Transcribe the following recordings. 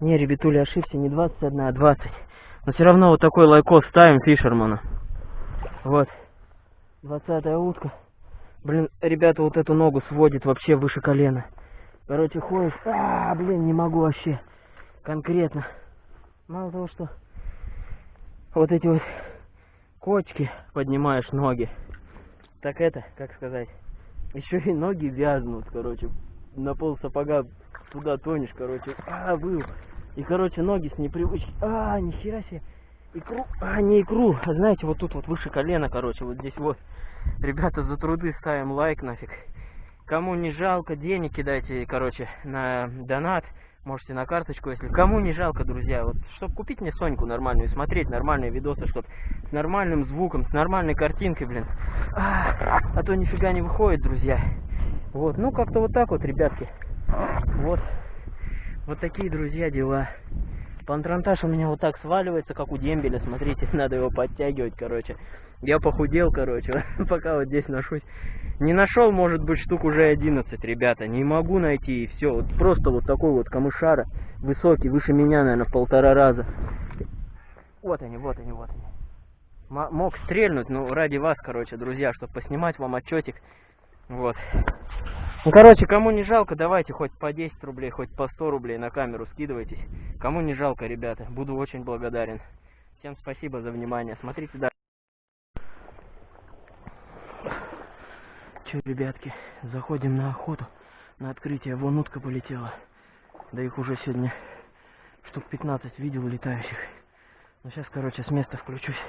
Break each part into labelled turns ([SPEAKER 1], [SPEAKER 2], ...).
[SPEAKER 1] Не, ребятуля, ошибся, не 21, а 20. Но все равно вот такой лайкос ставим фишермана. Вот. 20 утка. Блин, ребята, вот эту ногу сводит вообще выше колена. Короче, ходишь, а, блин, не могу вообще. Конкретно. Мало того, что вот эти вот кочки поднимаешь ноги. Так это, как сказать, еще и ноги вязнут, короче. На пол сапога туда тонешь, короче. А, был. И, короче, ноги с непривычки. А, нихера себе. Икру, а, не икру, а знаете, вот тут вот выше колена, короче, вот здесь вот. Ребята, за труды ставим лайк нафиг. Кому не жалко, денег кидайте, короче, на донат. Можете на карточку, если кому не жалко, друзья. Вот, чтобы купить мне Соньку нормальную, смотреть нормальные видосы, чтоб с нормальным звуком, с нормальной картинкой, блин. А, а то нифига не выходит, друзья. Вот, ну как-то вот так вот, ребятки. Вот. Вот такие, друзья, дела. Пантрантаж у меня вот так сваливается, как у дембеля. Смотрите, надо его подтягивать, короче. Я похудел, короче, пока вот здесь ношусь. Не нашел, может быть, штук уже 11, ребята. Не могу найти, и все. Вот просто вот такой вот камышара. Высокий, выше меня, наверное, в полтора раза. Вот они, вот они, вот они. М мог стрельнуть, ну, ради вас, короче, друзья, чтобы поснимать вам отчетик. Вот. Ну, короче, кому не жалко, давайте хоть по 10 рублей, хоть по 100 рублей на камеру скидывайтесь. Кому не жалко, ребята, буду очень благодарен. Всем спасибо за внимание. Смотрите дальше. Че, ребятки, заходим на охоту, на открытие. Вон утка полетела. Да их уже сегодня штук 15 видел летающих. Ну, сейчас, короче, с места включусь.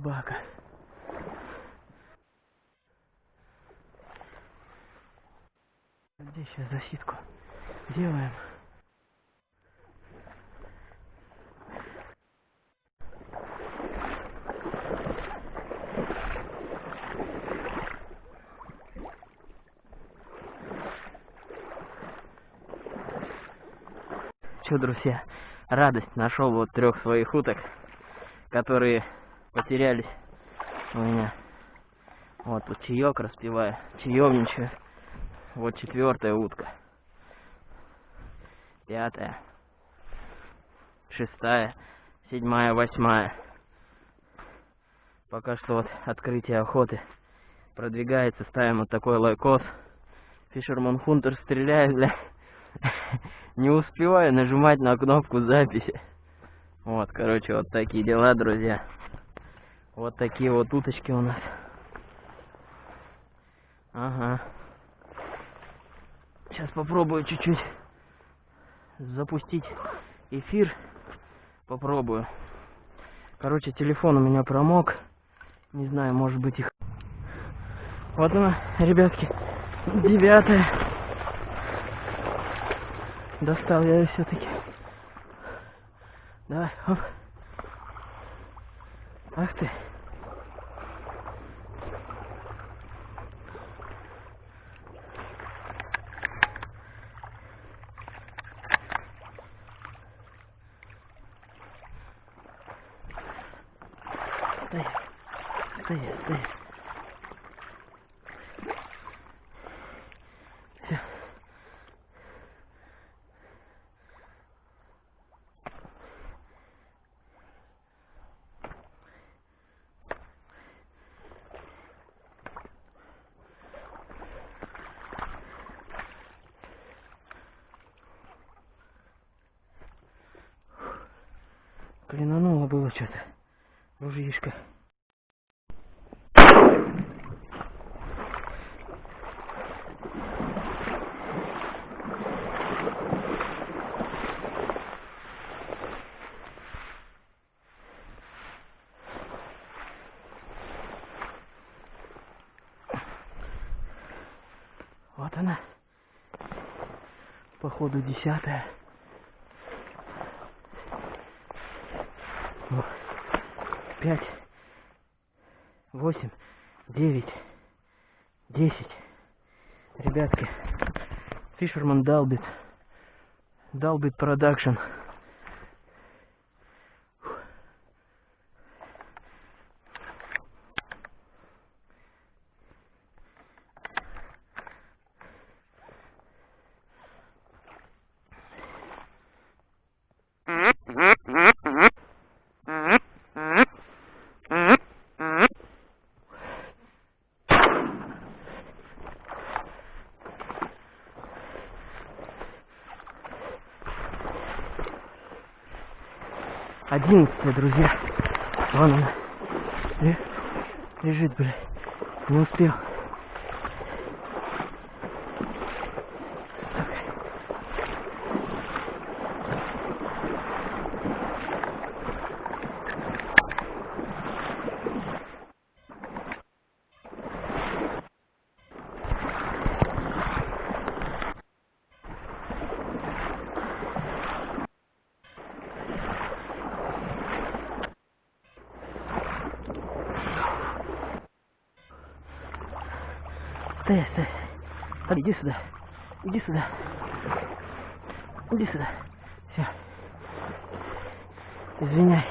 [SPEAKER 1] Собака. Здесь сейчас засидку делаем. Что, друзья, радость нашел вот трех своих уток, которые потерялись у меня. Вот тут чаек распиваю, чаевничаю. Вот четвертая утка. Пятая. Шестая. Седьмая, восьмая. Пока что вот открытие охоты продвигается. Ставим вот такой лайкос. Фишерман Хунтер стреляет, бля. не успеваю нажимать на кнопку записи. Вот, короче, вот такие дела, друзья. Вот такие вот уточки у нас. Ага. Сейчас попробую чуть-чуть запустить эфир. Попробую. Короче, телефон у меня промок. Не знаю, может быть их... Вот она, ребятки, девятая. Достал я ее все-таки. Давай, оп. Ok. Было что-то. Ружьишко. Вот она. Походу десятая. Пять, восемь, девять, десять. Ребятки, Фишерман долбит. Долбит продакшн. Одиннадцатая, друзья. Вон она. Ле- Лежит, блядь. Не успел. Стой, стой. А, иди сюда. Иди сюда. Иди сюда. Все. Извиняй.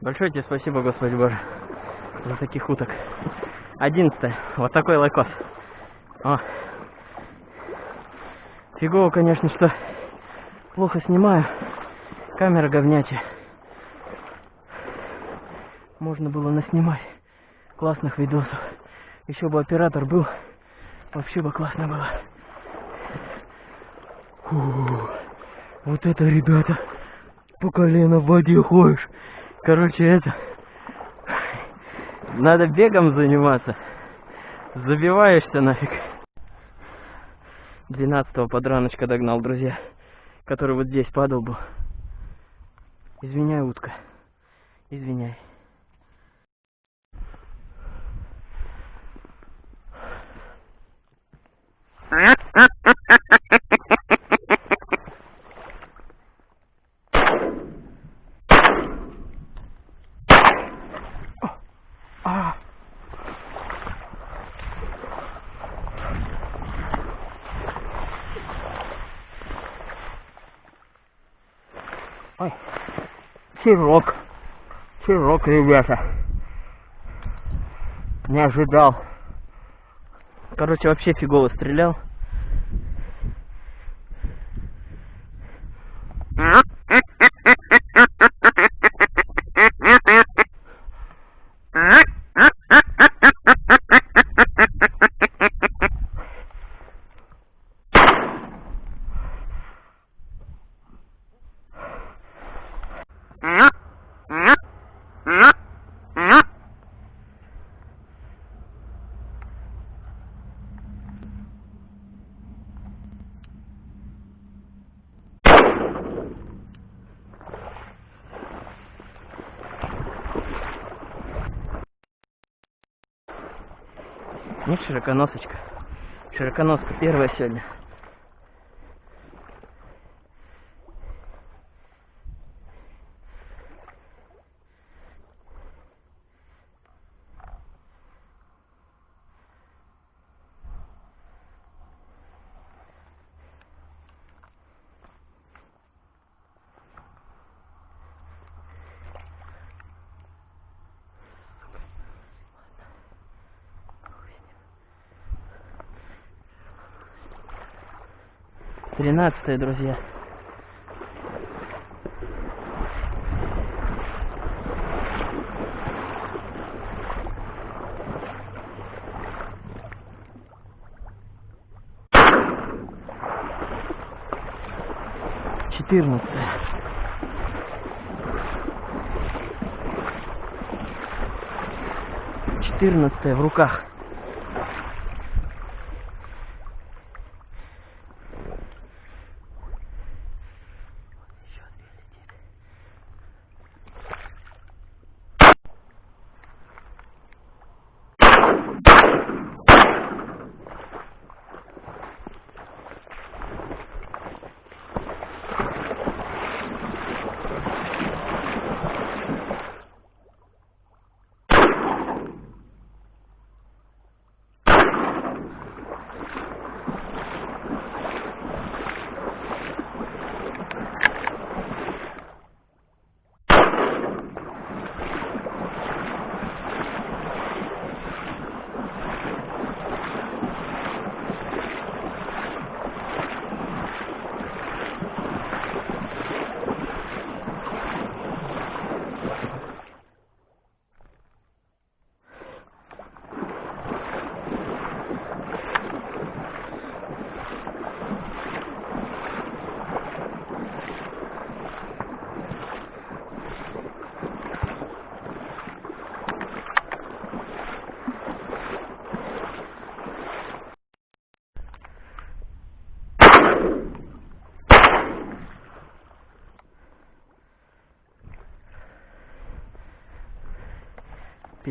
[SPEAKER 1] Большое тебе спасибо, Господи Боже, за таких уток. Одиннадцатое. Вот такой лайкос. О. Фигово, конечно, что плохо снимаю. Камера говнячая. Можно было наснимать классных видосов. Еще бы оператор был, вообще бы классно было. Фу, вот это, ребята, по колено в воде ходишь. Короче, это... Надо бегом заниматься. Забиваешься нафиг. 12 подраночка догнал, друзья. Который вот здесь падал был. Извиняй, утка. Извиняй. Ой, широк, широк, ребята. Не ожидал. Короче, вообще фигово стрелял. Нет, широконосочка. Широконоска первая сегодня. Тринадцатое, друзья. четырнадцатая. Четырнадцатая в руках.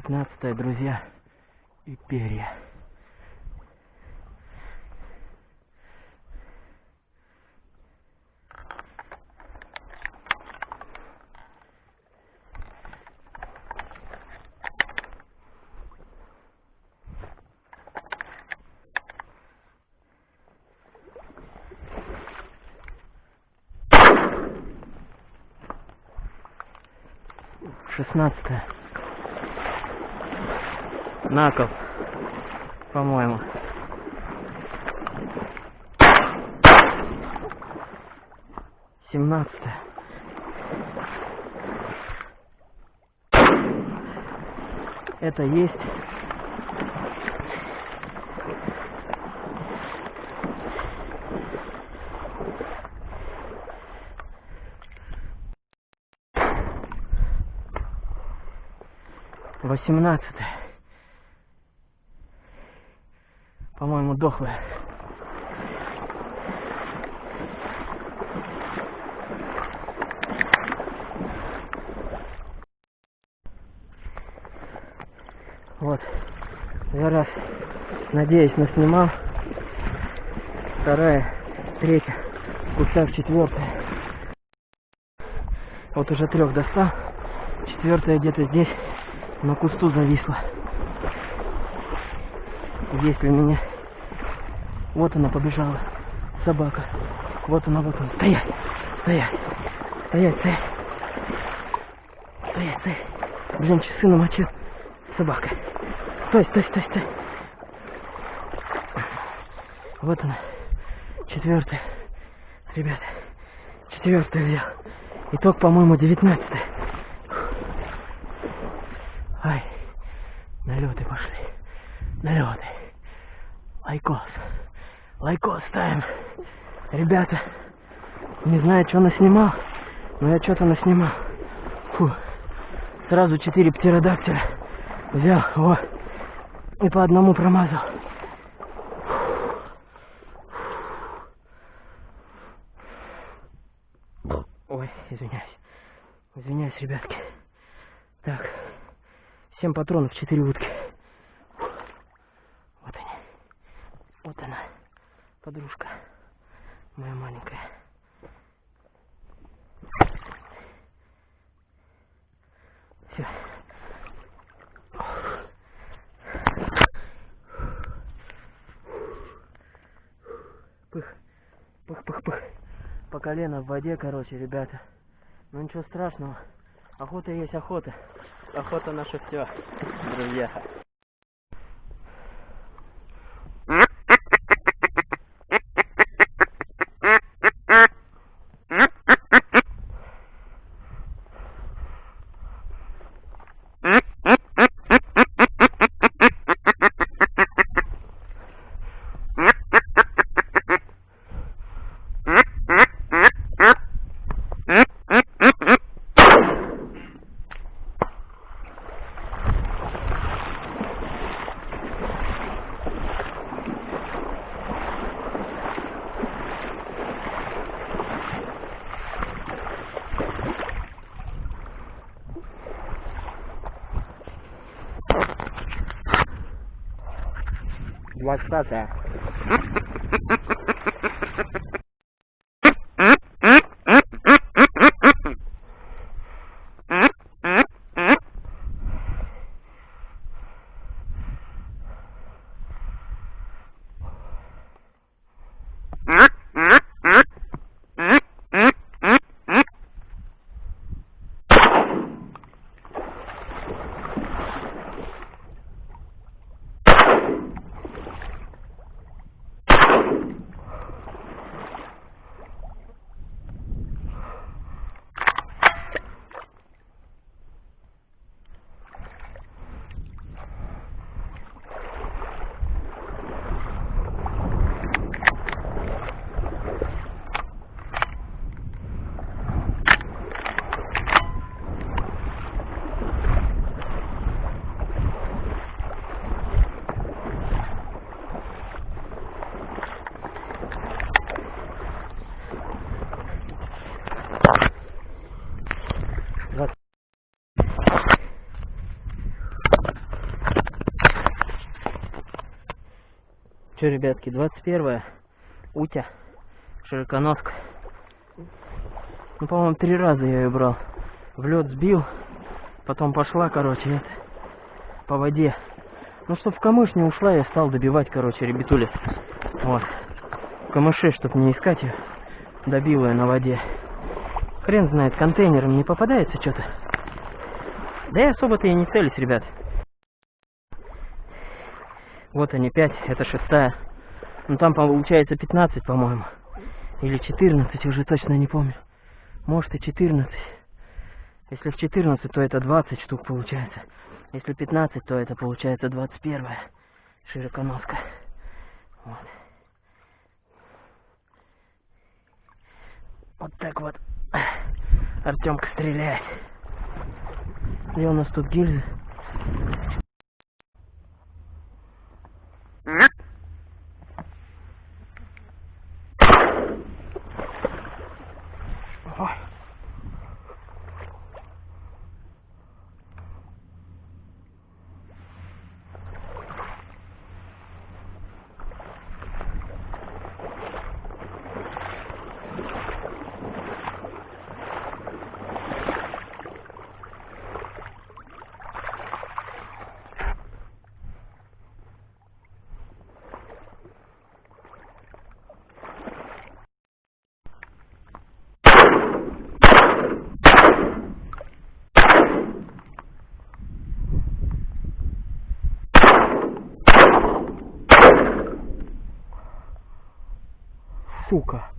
[SPEAKER 1] 15 друзья, и перья. Шестнадцатое. Накол, по-моему. Семнадцатое. Это есть. Восемнадцатое. По-моему, дохлая. Вот. Я раз, надеюсь, наснимал. Вторая, третья, кусав четвертая. Вот уже трех достал. Четвертая где-то здесь на кусту зависла. Есть ли меня? Вот она побежала. Собака. Вот она, вот она. Стоять! Стоять! Стоять, стоять! Стоять, стоять! Блин, часы намочил. Собака. Стой, стой, стой, стой. Вот она. Четвертая. Ребята. Четвертая взял. Итог, по-моему, девятнадцатый. Ай. Налеты пошли. Налеты. Лайкос. Лайкос ставим. Ребята, не знаю, что наснимал, но я что-то наснимал. Фу. Сразу четыре птеродактиля взял, вот, и по одному промазал. Ой, извиняюсь. Извиняюсь, ребятки. Так, семь патронов, четыре утки. Вот они. Вот она, подружка моя маленькая. Все. Пых, пых, пых, пых. По колено в воде, короче, ребята. Ну ничего страшного. Охота есть охота. Охота наше все, друзья. what's that there? Че, ребятки, 21 Утя, широконоска. Ну, по-моему, три раза я ее брал. В лед сбил, потом пошла, короче, это, по воде. Ну, чтоб в камыш не ушла, я стал добивать, короче, ребятули. Вот. Камыши, чтоб не искать ее, добил ее на воде. Хрен знает, контейнером не попадается что-то. Да я особо-то и не целюсь, ребят. Вот они, 5, это шестая. Ну там получается 15, по-моему. Или 14, уже точно не помню. Может и 14. Если в 14, то это 20 штук получается. Если 15, то это получается 21 широконоска. Вот. Вот так вот Артемка стреляет. И у нас тут гильзы. Сука